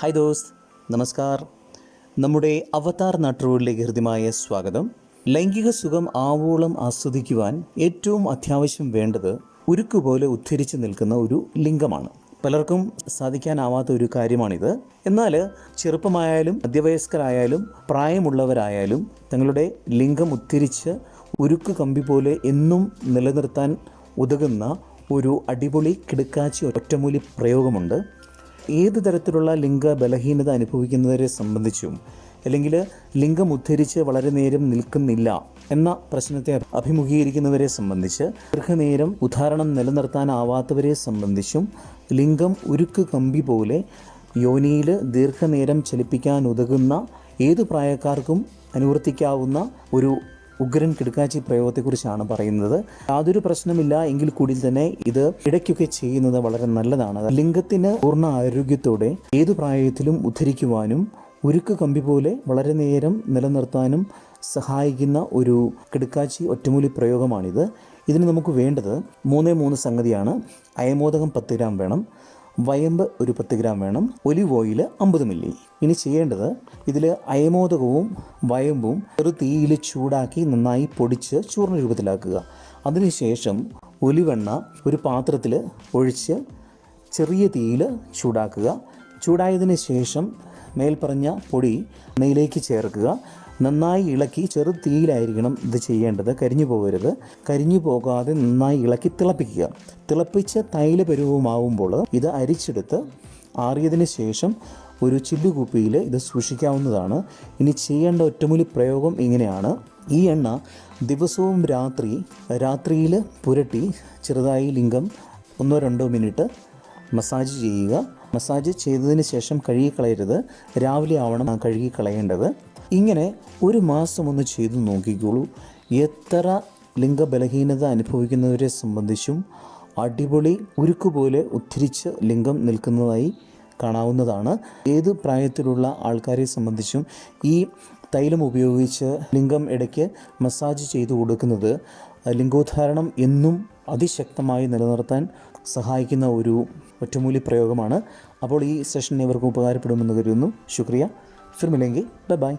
Hi those നമസ്കാർ. നമ്മുടെ അവതാർ നാട്ടുകളിലേക്ക് ഹൃദ്യമായ സ്വാഗതം. ലൈംഗിക സുഖം ആവോളം ആസ്വദിക്കുവാൻ ഏറ്റവും അത്യാവശ്യം വേണ്ടത് ഉരുക്കുപോലെ ഉദ്ധരിച്ച് നിൽക്കുന്ന ഒരു ലിംഗമാണ്. പലർക്കും സാധിക്കാനാവാത്ത ഒരു കാര്യമാണിത്. എന്നാൽ ചെറുപ്പമായാലും മധ്യവയസ്കരായാലും പ്രായമുള്ളവരായാലും തങ്ങളുടെ ലിംഗം ഉദ്ധരിച്ച് ഉരുക്ക് കമ്പി പോലെ എന്നും നിലനിർത്താൻ ഉതകുന്ന ഒരു അടിപൊളി കിടക്കാച്ചി ഒറ്റമൂലി പ്രയോഗമുണ്ട്. ഏത് തരത്തിലുള്ള ലിംഗ ബലഹീനത അനുഭവിക്കുന്നവരെ സംബന്ധിച്ചും അല്ലെങ്കിൽ ലിംഗം ഉദ്ധരിച്ച് വളരെ നേരം നിൽക്കുന്നില്ല എന്ന പ്രശ്നത്തെ അഭിമുഖീകരിക്കുന്നവരെ സംബന്ധിച്ച് ദീർഘനേരം ഉദാഹരണം നിലനിർത്താനാവാത്തവരെ സംബന്ധിച്ചും ലിംഗം ഉരുക്ക് കമ്പി പോലെ യോനിയിൽ ദീർഘനേരം ചലിപ്പിക്കാൻ ഉതകുന്ന ഏത് പ്രായക്കാർക്കും അനുവർത്തിക്കാവുന്ന ഒരു ഉഗ്രൻ കിടക്കാച്ചി പ്രയോഗത്തെക്കുറിച്ചാണ് പറയുന്നത്. യാതൊരു പ്രശ്നമില്ല എങ്കിൽ കൂടി തന്നെ ഇത് ഇടയ്ക്കൊക്കെ ചെയ്യുന്നത് വളരെ നല്ലതാണ്. ലിംഗത്തിന് പൂർണ ആരോഗ്യത്തോടെ ഏതു പ്രായത്തിലും ഉദ്ധരിക്കുവാനും ഉരുക്ക് കമ്പി പോലെ വളരെ നേരം നിലനിർത്താനും സഹായിക്കുന്ന ഒരു കിടക്കാച്ചി ഒറ്റമൂലി പ്രയോഗമാണിത്. ഇതിന് നമുക്ക് വേണ്ടത് മൂന്നേ മൂന്ന് സംഗതിയാണ്. അയമോദകം പത്ത് ഗ്രാം വേണം. വയമ്പ് ഒരു പത്ത് ഗ്രാം വേണം ഒലിവ് ഓയിൽ അമ്പത് മില്ലി. ഇനി ചെയ്യേണ്ടത് ഇതിൽ അയമോദകവും വയമ്പും ഒരു തീയിൽ ചൂടാക്കി നന്നായി പൊടിച്ച് ചൂർണ രൂപത്തിലാക്കുക. അതിനുശേഷം ഒലിവെണ്ണ ഒരു പാത്രത്തിൽ ഒഴിച്ച് ചെറിയ തീയിൽ ചൂടാക്കുക. ചൂടായതിന് ശേഷം മേൽപ്പറഞ്ഞ പൊടി എണ്ണയിലേക്ക് ചേർക്കുക. നന്നായി ഇളക്കി ചെറു തീയിലായിരിക്കണം ഇത് ചെയ്യേണ്ടത്. കരിഞ്ഞു പോകരുത്. കരിഞ്ഞു പോകാതെ നന്നായി ഇളക്കി തിളപ്പിക്കുക. തിളപ്പിച്ച തൈല പരുവമാവുമ്പോൾ ഇത് അരിച്ചെടുത്ത് ആറിയതിന് ശേഷം ഒരു ചില്ലുകുപ്പിയിൽ ഇത് സൂക്ഷിക്കാവുന്നതാണ്. ഇനി ചെയ്യേണ്ട ഒറ്റമൂലി പ്രയോഗം ഇങ്ങനെയാണ്. ഈ എണ്ണ ദിവസവും രാത്രി രാത്രിയിൽ പുരട്ടി ചെറുതായി ലിംഗം ഒന്നോ രണ്ടോ മിനിറ്റ് മസാജ് ചെയ്യുക. മസാജ് ചെയ്തതിന് ശേഷം കഴുകിക്കളയരുത്. രാവിലെ ആവണം കഴുകിക്കളയേണ്ടത്. ഇങ്ങനെ ഒരു മാസം ഒന്ന് ചെയ്തു നോക്കിക്കോളൂ. എത്ര ലിംഗബലഹീനത അനുഭവിക്കുന്നവരെ സംബന്ധിച്ചും അടിപൊളി ഉരുക്കുപോലെ ഉദ്ധരിച്ച് ലിംഗം നിൽക്കുന്നതായി കാണാവുന്നതാണ്. ഏത് പ്രായത്തിലുള്ള ആൾക്കാരെ സംബന്ധിച്ചും ഈ തൈലം ഉപയോഗിച്ച് ലിംഗം ഇടയ്ക്ക് മസാജ് ചെയ്തു കൊടുക്കുന്നത് ലിംഗോദ്ധാരണം എന്നും അതിശക്തമായി നിലനിർത്താൻ സഹായിക്കുന്ന ഒരു ഒറ്റമൂലി പ്രയോഗമാണ്. അപ്പോൾ ഈ സെഷൻ ഇവർക്ക് ഉപകാരപ്പെടുമെന്ന് കരുതുന്നു. ശുക്രിയ. ഫിർമില്ലെങ്കിൽ ബൈ ബൈ